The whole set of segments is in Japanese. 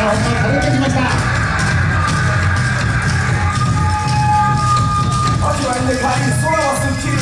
さあ、音が届いてきました。味わいでい空はすっきり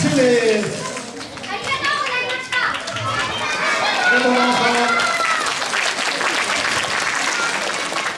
ありがとうございました。